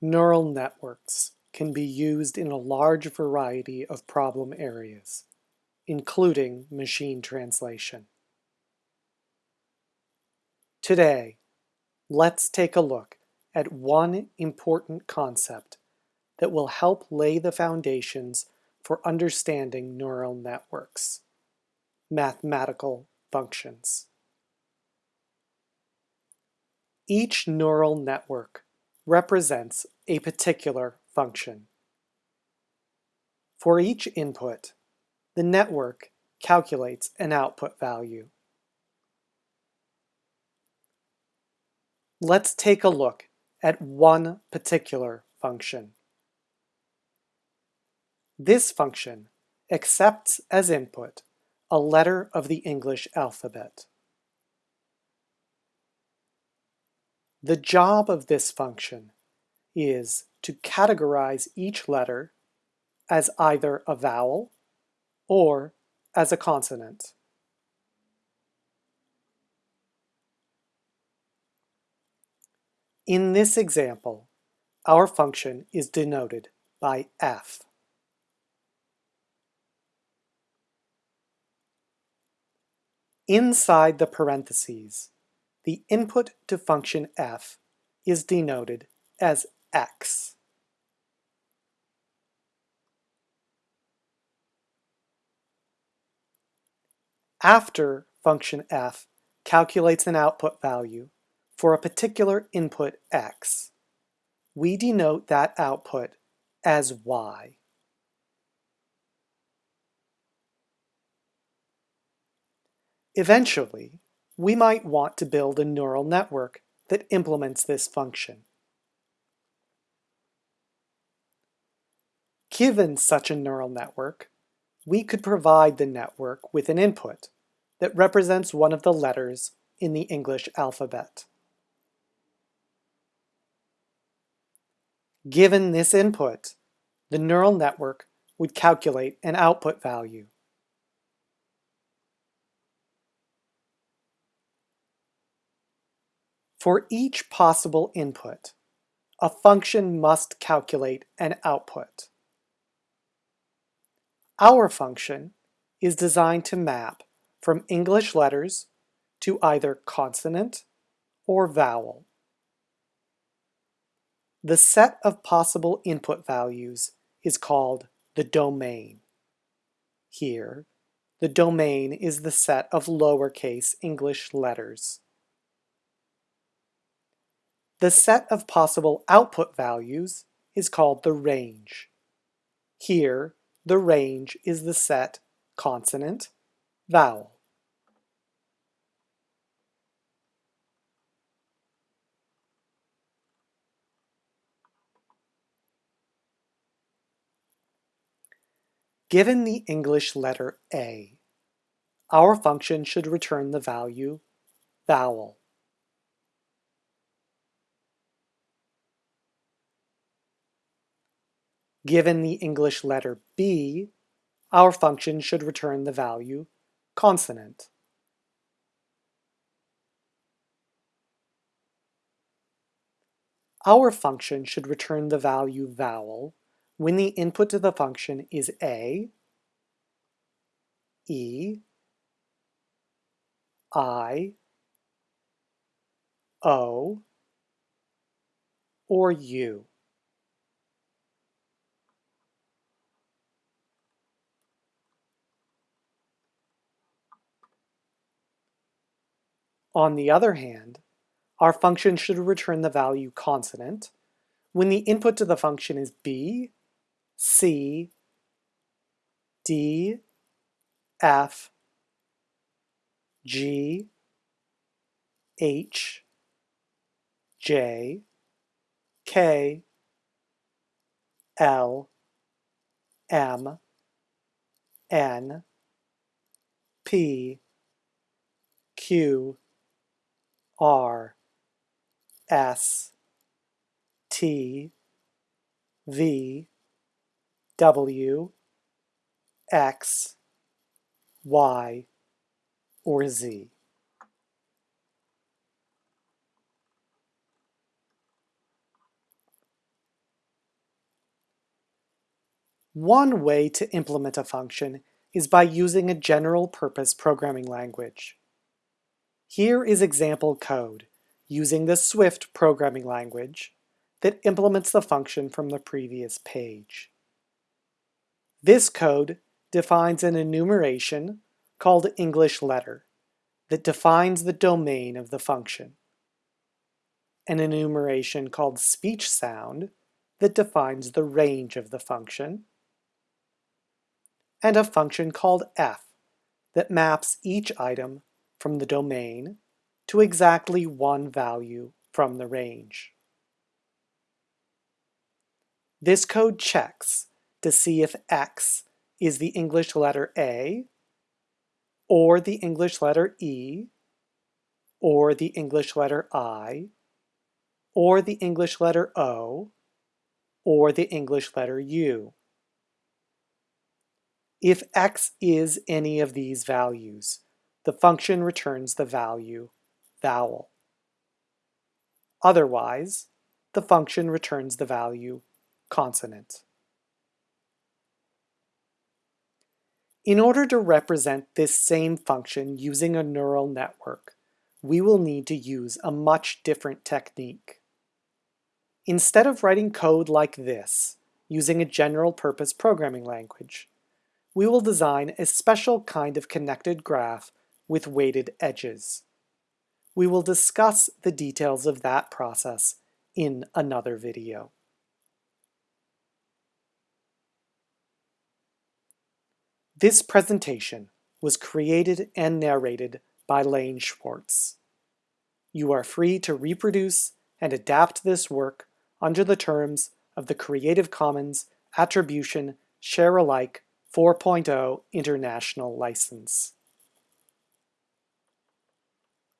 Neural networks can be used in a large variety of problem areas, including machine translation. Today, let's take a look at one important concept that will help lay the foundations for understanding neural networks, mathematical functions. Each neural network represents a particular function. For each input, the network calculates an output value. Let's take a look at one particular function. This function accepts as input a letter of the English alphabet. The job of this function is to categorize each letter as either a vowel or as a consonant. In this example, our function is denoted by f. Inside the parentheses, the input to function f is denoted as x. After function f calculates an output value for a particular input x, we denote that output as y. Eventually, we might want to build a neural network that implements this function. Given such a neural network, we could provide the network with an input that represents one of the letters in the English alphabet. Given this input, the neural network would calculate an output value. For each possible input, a function must calculate an output. Our function is designed to map from English letters to either consonant or vowel. The set of possible input values is called the domain. Here, the domain is the set of lowercase English letters. The set of possible output values is called the range. Here, the range is the set consonant, vowel. Given the English letter A, our function should return the value vowel. Given the English letter B, our function should return the value consonant. Our function should return the value vowel when the input to the function is A, E, I, O, or U. On the other hand, our function should return the value consonant. When the input to the function is b, c, d, f, g, h, j, k, l, m, n, p, q, R S T V W X Y or Z. One way to implement a function is by using a general-purpose programming language. Here is example code using the Swift programming language that implements the function from the previous page. This code defines an enumeration called English letter that defines the domain of the function, an enumeration called speech sound that defines the range of the function, and a function called f that maps each item from the domain to exactly one value from the range. This code checks to see if x is the English letter A, or the English letter E, or the English letter I, or the English letter O, or the English letter U. If x is any of these values, the function returns the value vowel. Otherwise, the function returns the value consonant. In order to represent this same function using a neural network, we will need to use a much different technique. Instead of writing code like this, using a general-purpose programming language, we will design a special kind of connected graph with weighted edges. We will discuss the details of that process in another video. This presentation was created and narrated by Lane Schwartz. You are free to reproduce and adapt this work under the terms of the Creative Commons Attribution Share Alike 4.0 International License.